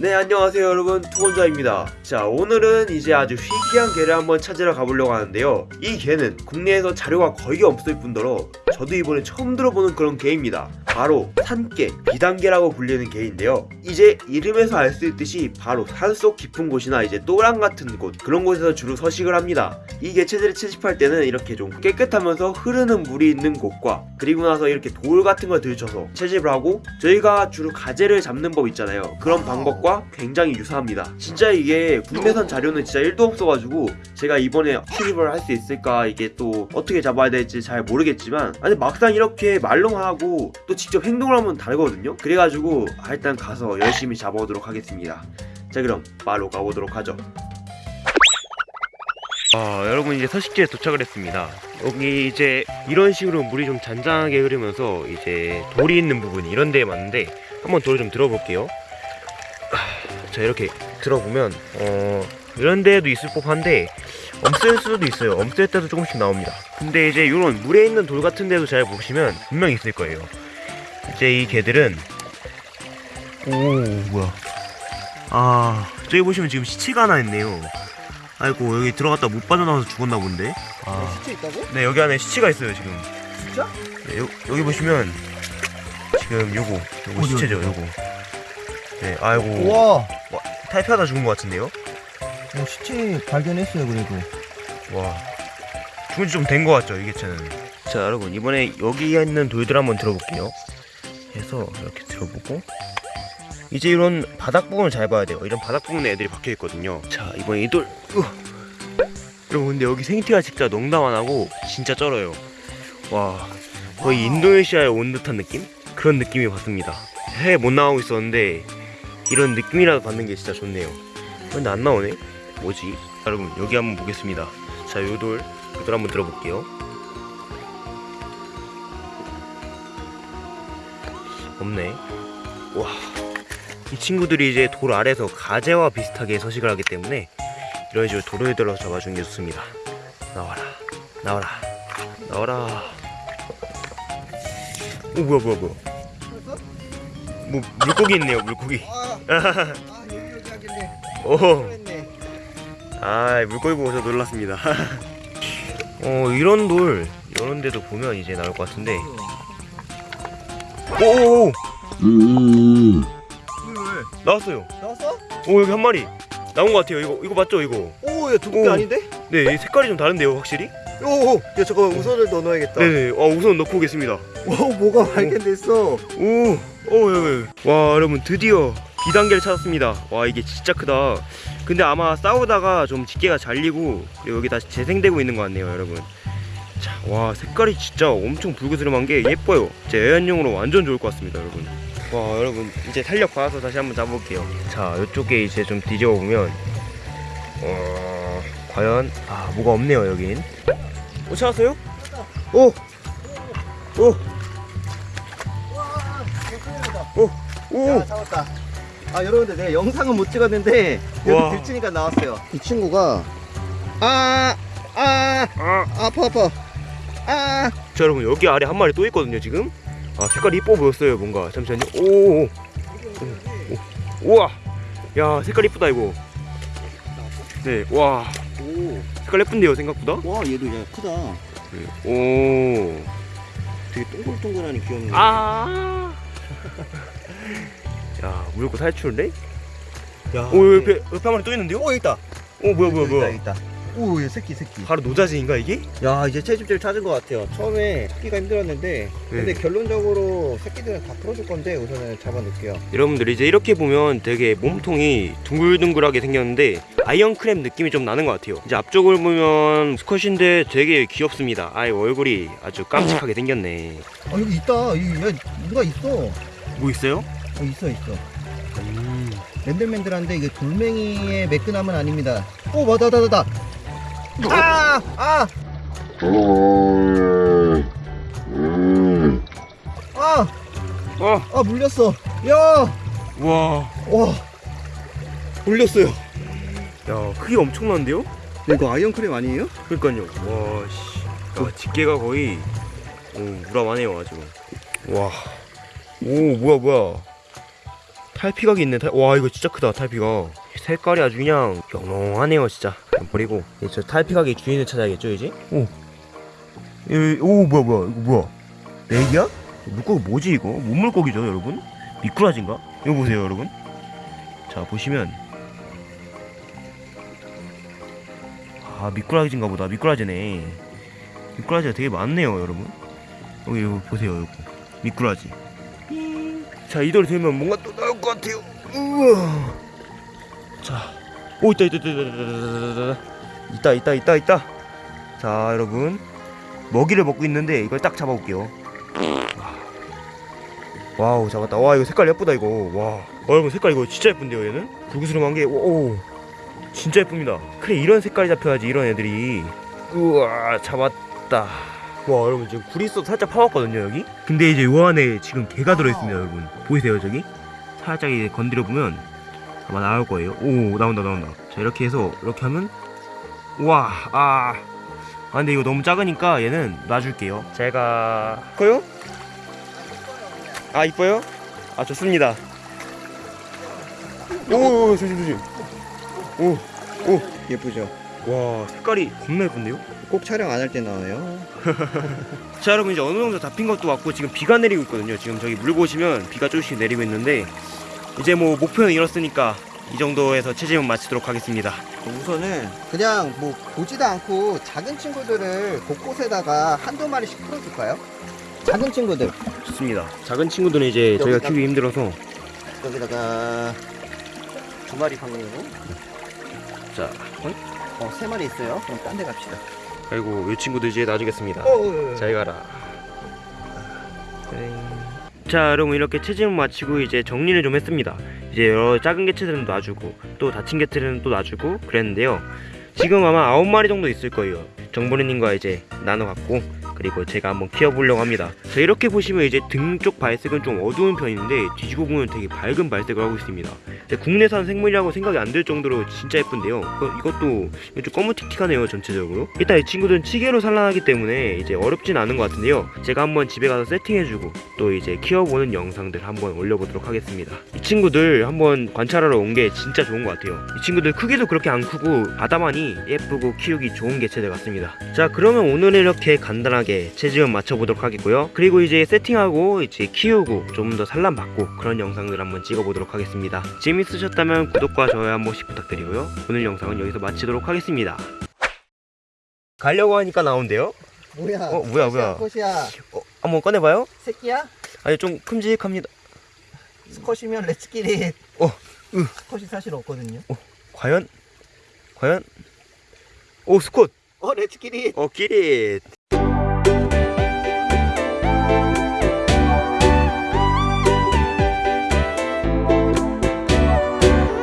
네 안녕하세요 여러분. 투건자입니다. 자 오늘은 이제 아주 희귀한 개를 한번 찾으러 가보려고 하는데요. 이 개는 국내에서 자료가 거의 없을 뿐더러 저도 이번에 처음 들어보는 그런 개입니다. 바로 산개, 비단개라고 불리는 개인데요. 이제 이름에서 알 수 있듯이 바로 산속 깊은 곳이나 이제 또랑 같은 곳 그런 곳에서 주로 서식을 합니다. 이 개체들을 채집할 때는 이렇게 좀 깨끗하면서 흐르는 물이 있는 곳과 그리고 나서 이렇게 돌 같은 걸 들쳐서 채집을 하고 저희가 주로 가재를 잡는 법 있잖아요. 그런 방법과 굉장히 유사합니다. 진짜 이게 국내산 자료는 진짜 1도 없어가지고 제가 이번에 채집을 할 수 있을까 이게 또 어떻게 잡아야 될지 잘 모르겠지만 아니 막상 이렇게 말로만 하고 또 직접 행동을 하면 다르거든요? 그래가지고 아, 일단 가서 열심히 잡아오도록 하겠습니다. 자 그럼 바로 가보도록 하죠. 아 여러분 이제 서식지에 도착을 했습니다. 여기 이제 이런 식으로 물이 좀 잔잔하게 흐르면서 이제 돌이 있는 부분 이런 데에 맞는데 한번 돌을 좀 들어볼게요. 아, 자 이렇게 들어보면 어 이런 데에도 있을 법한데 없을 수도 있어요. 없을 때도 조금씩 나옵니다. 근데 이제 이런 물에 있는 돌 같은 데도 잘 보시면 분명 있을 거예요. 이제 이 개들은 오 뭐야. 아 저기 보시면 지금 시체가 하나 있네요. 아이고 여기 들어갔다 못 빠져나와서 죽었나 본데. 아. 시체 있다고? 네 여기 안에 시체가 있어요 지금. 진짜? 네, 요, 여기 보시면 지금 요거 요거 시체죠? 요거. 네 아이고. 우와. 타이피하다 죽은 것 같은데요 어, 시체 발견했어요 그래도. 와. 죽은 지좀 된 것 같죠 이 개체는. 자 여러분 이번에 여기 있는 돌들 한번 들어볼게요. 해서 이렇게 들어보고. 이제 이런 바닥 부분을 잘 봐야 돼요. 이런 바닥 부분에 애들이 박혀 있거든요. 자 이번에 이돌 여러분 근데 여기 생태가 진짜 농담 안 하고 진짜 쩔어요. 와 거의 인도네시아에 온 듯한 느낌? 그런 느낌이 받습니다. 해에 못 나오고 있었는데 이런 느낌이라도 받는 게 진짜 좋네요. 근데 안 나오네 뭐지? 여러분 여기 한번 보겠습니다. 자 요돌 요돌 한번 들어볼게요. 없네. 와. 이 친구들이 이제 돌 아래서 가재와 비슷하게 서식을 하기 때문에 이런 식으로 돌을 들어 잡아주는 게 좋습니다. 나와라. 나와라. 나와라. 오 뭐야 뭐야 뭐야. 뭐 물고기 있네요 물고기. 아, 아 오 아 물고기 보고 저 놀랐습니다. 어 이런 돌 이런 데도 보면 이제 나올 것 같은데. 오오오 왜 나왔어요. 나왔어? 오 여기 한 마리. 나온 것 같아요. 이거 이거 맞죠 이거? 오야 두껍게 오. 아닌데? 네 색깔이 좀 다른데요 확실히? 오오 야 잠깐만 우선을 더 넣어야겠다. 네네. 어 우선 넣고 오겠습니다. 오 뭐가 발견됐어? 오오와 여러분 드디어 비단계를 찾았습니다 와 이게 진짜 크다 근데 아마 싸우다가 좀 집게가 잘리고 그리고 여기 다시 재생되고 있는 것 같네요 여러분 자 와 색깔이 진짜 엄청 붉으스름한 게 예뻐요 제 애완용으로 완전 좋을 것 같습니다 여러분 와 여러분 이제 탄력 받아서 다시 한번 잡아볼게요 자 이쪽에 이제 좀 뒤집어 보면 어 과연 아 뭐가 없네요 여긴 못 찾았어요? 오! 오! 오! 오! 야 잡았다 아 여러분들 내가 영상은 못 찍었는데 와. 여기 들치니까 나왔어요. 이 친구가 아아 아! 아파 아파. 아. 자 여러분 여기 아래 한 마리 또 있거든요 지금. 아 색깔이 이뻐 보였어요 뭔가. 잠시만요. 오, 오, 오. 우와. 야 색깔 이쁘다 이거. 네와. 오. 색깔 예쁜데요 생각보다? 와 얘도 야 크다. 오. 되게 동글동글하니 귀엽네. 아. 야 무조건 탈출인데? 야, 오 옆에 옆에 한 마리 또 있는데요? 오 있다 오 뭐야 뭐야 뭐야 있다, 있다. 오, 얘 새끼 새끼. 바로 노자지인가 이게? 야, 이제 채집지를 찾은 것 같아요. 처음에 찾기가 힘들었는데, 근데 네. 결론적으로 새끼들은 다 풀어줄 건데 우선은 잡아놓을게요. 여러분들 이제 이렇게 보면 되게 몸통이 둥글둥글하게 생겼는데 iron crab 느낌이 좀 나는 것 같아요 이제 앞쪽을 보면 수컷인데 되게 귀엽습니다 아이 얼굴이 아주 깜찍하게 생겼네 아, 여기 있다. 여기 야, 누가 있어? 뭐 있어요? 어, 있어, 있어. 음. 맨들맨들한데 이게 돌멩이의 매끈함은 아닙니다. 오, 맞다, 맞다, 맞다. 아, 아, 아, 어, 아, 물렸어. 야, 와, 와, 물렸어요. 야 크기 엄청난데요? 이거 아이언크림 아니에요? 그러니까요. 와, 씨, 야, 집게가 거의 오, 무람하네요 아주. 와, 오 뭐야 뭐야. 탈피각이 있네. 탈... 와 이거 진짜 크다 탈피각. 색깔이 아주 그냥 영롱하네요 진짜. 버리고 이제 저 탈피각의 주인을 찾아야겠죠 이제. 오. 에, 오 뭐야 뭐야 이거 뭐야? 맥이야? 물고기 뭐지 이거? 뭔 물고기죠 여러분? 미꾸라지인가? 이거 보세요 여러분. 자 보시면 아 미꾸라지인가 보다 미꾸라지네. 미꾸라지가 되게 많네요 여러분. 여기 이거 보세요 이거 미꾸라지. 자 이대로 되면 뭔가 또 것 같아요. 우와. 자, 오 있다 있다 있다 있다 있다 있다 있다 있다 있다. 자 여러분 먹이를 먹고 있는데 이걸 딱 잡아볼게요. wow 잡았다. 와 이거 색깔 예쁘다 이거. 와 어, 여러분 색깔 이거 진짜 예쁜데요 얘는? 불구스름한 게 오, 오 진짜 예쁩니다. 그래 이런 색깔이 잡혀야지 이런 애들이. 우와 잡았다. 와 여러분 지금 있어도 살짝 파왔거든요 여기 근데 이제 요 안에 지금 개가 들어있습니다 여러분 보이세요 저기 살짝 이제 건드려 보면 아마 나올 거예요 오 나온다 나온다 자 이렇게 해서 이렇게 하면 우와 아, 아 근데 이거 너무 작으니까 얘는 놔줄게요 제가 커요? 아 이뻐요? 아 좋습니다 오 조심 조심 오 오 예쁘죠? 와 색깔이 겁나 예쁜데요? 꼭 촬영 안 할 때 나와요. 자 여러분 이제 어느 정도 잡힌 것도 왔고 지금 비가 내리고 있거든요 지금 저기 물 보시면 비가 조금씩 내리고 있는데 이제 뭐 목표는 이렇으니까 이 정도에서 체질은 마치도록 하겠습니다 우선은 그냥 뭐 보지도 않고 작은 친구들을 곳곳에다가 한두 마리씩 풀어줄까요? 작은 친구들 좋습니다 작은 친구들은 이제 저희가 키우기 힘들어서 여기다가 두 마리 방울로 자 어, 세 마리 있어요. 그럼 딴 데 갑시다. 그리고 이 친구들 이제 놔주겠습니다. 어, 잘 가라. 자 여러분 이렇게 체질을 마치고 이제 정리를 좀 했습니다. 이제 여러 작은 개체들은 놔주고 또 다친 개체들은 또 놔주고 그랬는데요. 지금 아마 아홉 마리 정도 있을 거예요. 정보리님과 이제 나눠 갖고 그리고 제가 한번 키워보려고 합니다. 자 이렇게 보시면 이제 등 쪽 발색은 좀 어두운 편인데 뒤지고 보면 되게 밝은 발색을 하고 있습니다 국내산 생물이라고 생각이 안 들 정도로 진짜 예쁜데요. 이거- 이것도 좀 검은틱틱하네요 전체적으로. 일단 이 친구들은 치계로 산란하기 때문에 이제 어렵진 않은 것 같은데요. 제가 한번 집에 가서 세팅해주고 또 이제 키워보는 영상들 한번 올려보도록 하겠습니다. 이 친구들 한번 관찰하러 온 게 진짜 좋은 것 같아요. 이 친구들 크기도 그렇게 안 크고 바다만이 예쁘고 키우기 좋은 개체들 같습니다. 자 그러면 오늘 이렇게 간단하게 체지음 맞춰보도록 하겠고요. 그리고 이제 세팅하고 이제 키우고 좀 더 산란받고 그런 영상들 한번 찍어보도록 하겠습니다. 재밌 으셨다면 구독과 좋아요 한 번씩 부탁드리고요 오늘 영상은 여기서 마치도록 하겠습니다 가려고 하니까 나온대요 뭐야? 어, 뭐야, 뭐야. 스컷이야. 어, 한번 꺼내봐요 새끼야? 아니 좀 큼직합니다 스컷이면 레츠끼리. 어, 으. 스컷이 사실 없거든요. 과연? 과연? 오 스콧 어, 레츠끼리. 어 끼리